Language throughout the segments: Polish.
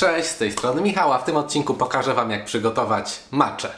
Cześć, z tej strony Michał, a w tym odcinku pokażę Wam jak przygotować maczę.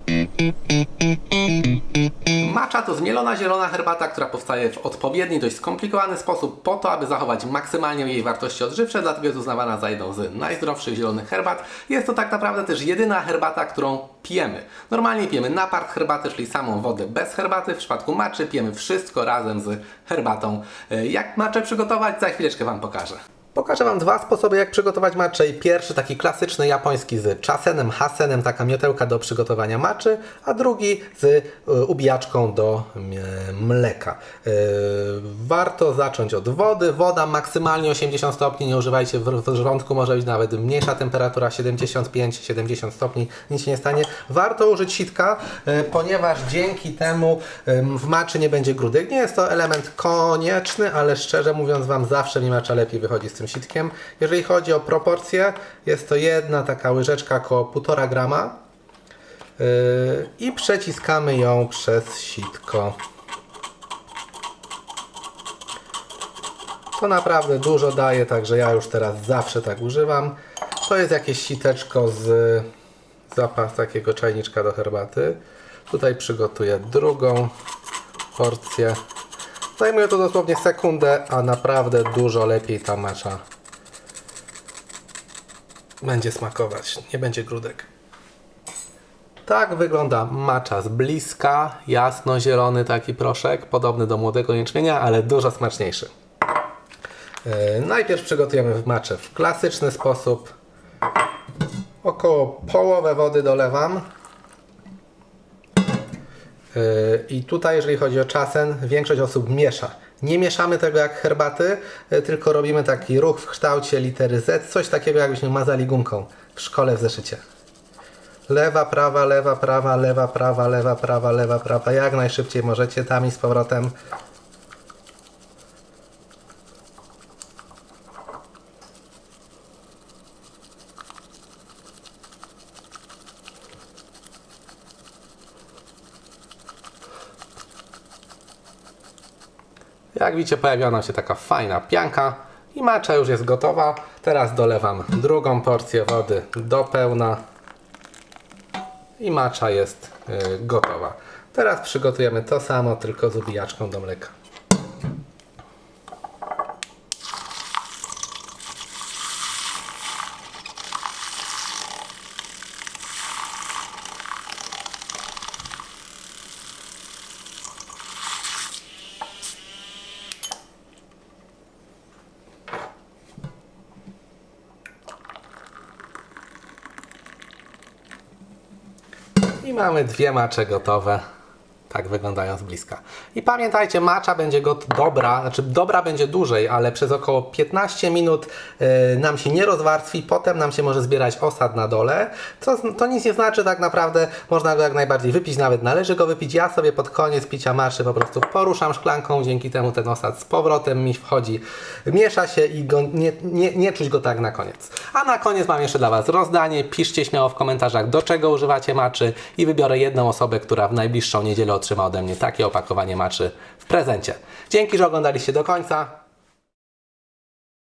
Macza to zmielona zielona herbata, która powstaje w odpowiedni, dość skomplikowany sposób po to, aby zachować maksymalnie jej wartości odżywcze, dlatego jest uznawana za jedną z najzdrowszych zielonych herbat. Jest to tak naprawdę też jedyna herbata, którą pijemy. Normalnie pijemy napart herbaty, czyli samą wodę bez herbaty. W przypadku maczy pijemy wszystko razem z herbatą. E, Jak maczę przygotować? Za chwileczkę Wam pokażę. Pokażę Wam dwa sposoby, jak przygotować matczę. I pierwszy, taki klasyczny japoński z czasenem, hasenem, taka miotełka do przygotowania maczy, a drugi z y, ubijaczką do y, mleka. Y, warto zacząć od wody. Woda maksymalnie 80 stopni, nie używajcie w, żołądku, może być nawet mniejsza temperatura, 75-70 stopni, nic się nie stanie. Warto użyć sitka, ponieważ dzięki temu w maczy nie będzie grudek. Nie jest to element konieczny, ale szczerze mówiąc Wam zawsze mi macza lepiej wychodzi z tym sitkiem. Jeżeli chodzi o proporcje, jest to jedna taka łyżeczka około 1,5 grama yy, i przeciskamy ją przez sitko. To naprawdę dużo daje, także ja już teraz zawsze tak używam. To jest jakieś siteczko z zapas takiego czajniczka do herbaty. Tutaj przygotuję drugą porcję. Zajmuje to dosłownie sekundę, a naprawdę dużo lepiej ta macza będzie smakować. Nie będzie grudek. Tak wygląda macza z bliska, jasno-zielony taki proszek, podobny do młodego jęczmienia, ale dużo smaczniejszy. Yy, najpierw przygotujemy maczę w klasyczny sposób. Około połowę wody dolewam. I tutaj, jeżeli chodzi o czasen, większość osób miesza. Nie mieszamy tego jak herbaty, yy, tylko robimy taki ruch w kształcie litery Z, coś takiego jakbyśmy mazali gumką w szkole w zeszycie. Lewa, prawa, lewa, prawa, lewa, prawa, lewa, prawa, lewa, prawa. Jak najszybciej możecie, tam i z powrotem. Jak widzicie, pojawiła nam się taka fajna pianka i macza już jest gotowa. Teraz dolewam drugą porcję wody do pełna i macza jest y, gotowa. Teraz przygotujemy to samo, tylko z ubijaczką do mleka. I mamy dwie macze gotowe. Tak wyglądają z bliska. I pamiętajcie, macza będzie go dobra, znaczy dobra będzie dłużej, ale przez około 15 minut y, nam się nie rozwarstwi, potem nam się może zbierać osad na dole. Co, to nic nie znaczy tak naprawdę, można go jak najbardziej wypić, nawet należy go wypić. Ja sobie pod koniec picia maczy po prostu poruszam szklanką, dzięki temu ten osad z powrotem mi wchodzi, miesza się i go, nie, nie, nie czuć go tak na koniec. A na koniec mam jeszcze dla Was rozdanie. Piszcie śmiało w komentarzach, do czego używacie maczy i wybiorę jedną osobę, która w najbliższą niedzielę otrzyma ode mnie takie opakowanie maczy w prezencie. Dzięki, że oglądaliście do końca.